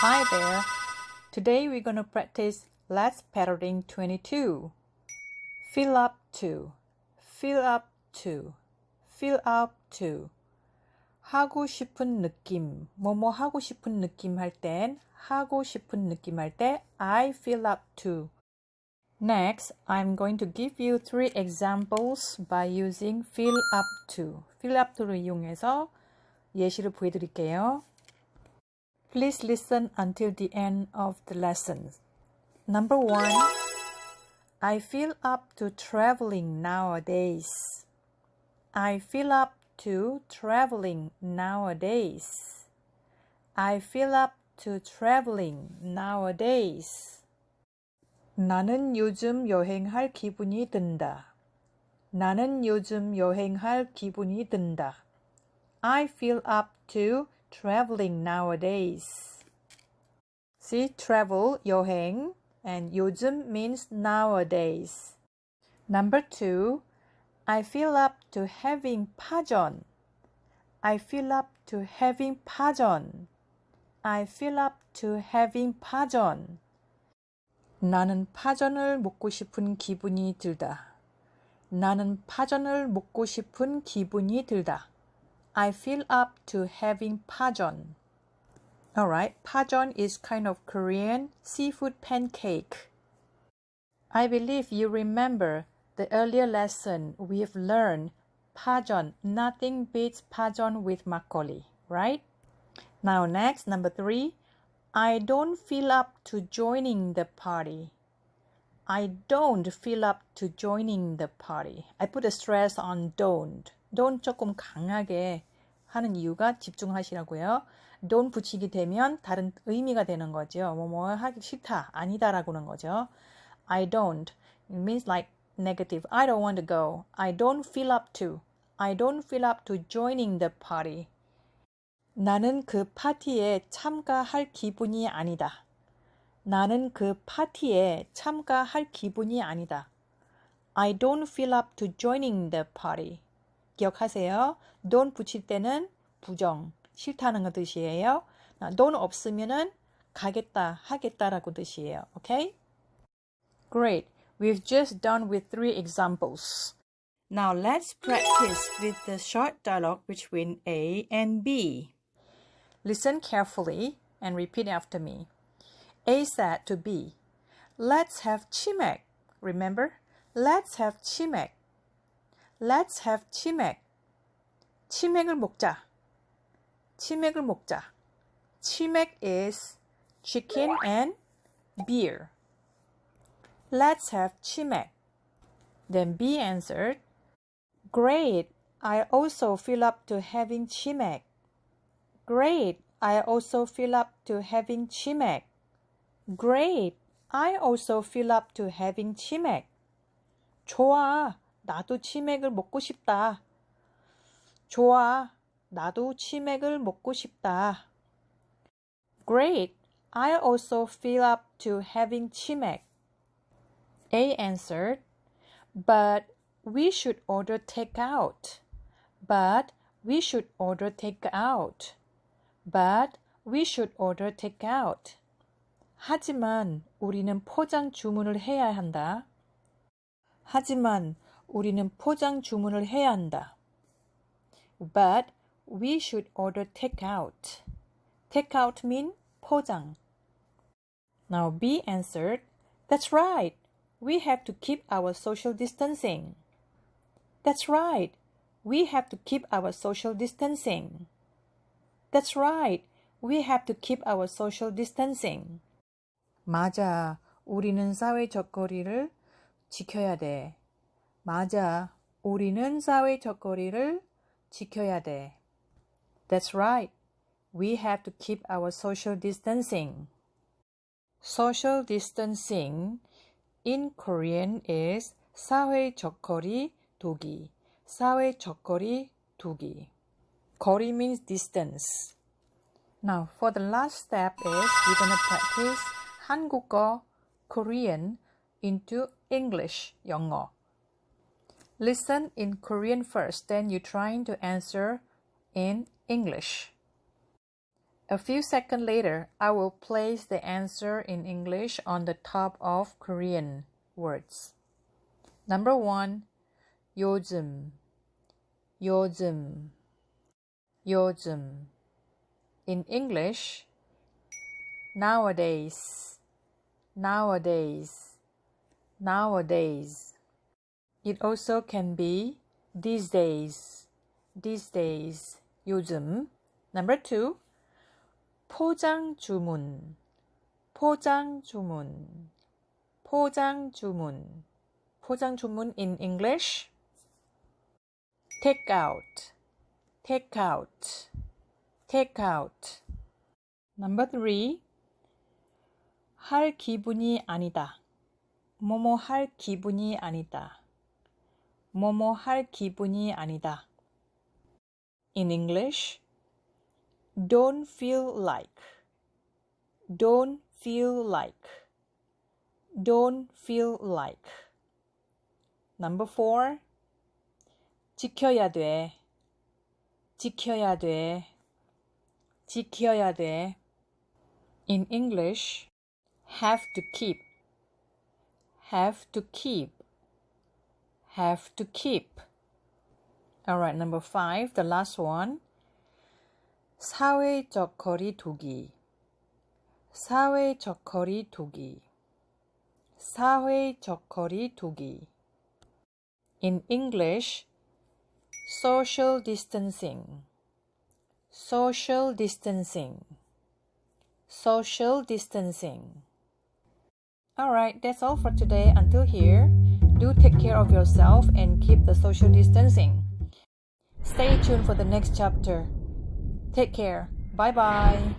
Hi there. Today we're going to practice Let's Patterning 22. Fill up to, fill up to, fill up to. 하고 싶은 느낌, 뭐뭐 하고 싶은 느낌 할 땐, 하고 싶은 느낌 할 때, I fill up to. Next, I'm going to give you three examples by using fill up to. fill up to를 이용해서 예시를 보여드릴게요. Please listen until the end of the lesson. Number one, I feel up to traveling nowadays. I feel up to traveling nowadays. I feel up to traveling nowadays. 나는 요즘 여행할 기분이 든다. 나는 요즘 여행할 기분이 든다. I feel up to traveling nowadays. See, travel, 여행, and 요즘 means nowadays. Number two, I feel up to having 파전. I feel up to having 파전. I feel up to having 파전. 나는 파전을 먹고 싶은 기분이 들다. 나는 파전을 먹고 싶은 기분이 들다. I feel up to having pajon. Alright, pajon is kind of Korean seafood pancake. I believe you remember the earlier lesson we've learned pajon. Nothing beats pajon with makgeolli, right? Now next, number three, I don't feel up to joining the party. I don't feel up to joining the party. I put a stress on don't. Don't 조금 강하게 하는 이유가 집중하시라고요. don't 붙이게 되면 다른 의미가 되는 거죠. 뭐뭐 하기 싫다, 아니다라고는 거죠. I don't means like negative. I don't want to go. I don't feel up to. I don't feel up to joining the party. 나는 그 파티에 참가할 기분이 아니다. 나는 그 파티에 참가할 기분이 아니다. I don't feel up to joining the party. 기억하세요. don't 붙일 때는 부정, 싫다는 거 뜻이에요. don't 없으면은 가겠다, 하겠다라고 뜻이에요. Okay? Great. We've just done with three examples. Now let's practice with the short dialogue between A and B. Listen carefully and repeat after me. A said to B, Let's have chimek. Remember? Let's have chimek. Let's have chimek. 치맥을 먹자. 치맥을 먹자. 치맥 is chicken and beer. Let's have chimek. Then B answered, Great, I also feel up to having chimek. Great, I also feel up to having chimek. Great, I also feel up to having 치맥. 좋아, 나도 치맥을 먹고 싶다. 좋아, 나도 치맥을 먹고 싶다. Great, I also feel up to having 치맥. A answered, but we should order takeout. But we should order takeout. But we should order takeout. 하지만 우리는 포장 주문을 해야 한다. 하지만 우리는 포장 주문을 해야 한다. But we should order takeout. Takeout mean 포장. Now B answered, That's right. We have to keep our social distancing. That's right. We have to keep our social distancing. That's right. We have to keep our social distancing. 맞아. 우리는 사회적 거리를 지켜야 돼. 맞아. 우리는 사회적 거리를 지켜야 돼. That's right. We have to keep our social distancing. Social distancing in Korean is 사회적 거리 두기. 사회적 거리 두기. 거리 means distance. Now, for the last step is we're going to practice 한국어 Korean into English 영어. Listen in Korean first, then you're trying to answer in English. A few seconds later, I will place the answer in English on the top of Korean words. Number one, 요즘, 요즘, 요즘. In English, nowadays, nowadays, nowadays. It also can be these days, these days, 요즘. Number two, 포장 주문 포장 주문 포장 주문 포장 주문 in English take out take out take out number 3할 기분이 아니다 뭐뭐 할 기분이 아니다 뭐뭐 할 기분이 아니다 in English don't feel like don't feel like don't feel like number 4 지켜야 돼 지켜야 돼 지켜야 돼 in english have to keep have to keep have to keep all right number 5 the last one 사회적 거리 두기 사회적 거리 두기 사회적 거리 두기 In English, social distancing social distancing social distancing Alright, that's all for today. Until here, do take care of yourself and keep the social distancing. Stay tuned for the next chapter. Take care. Bye bye.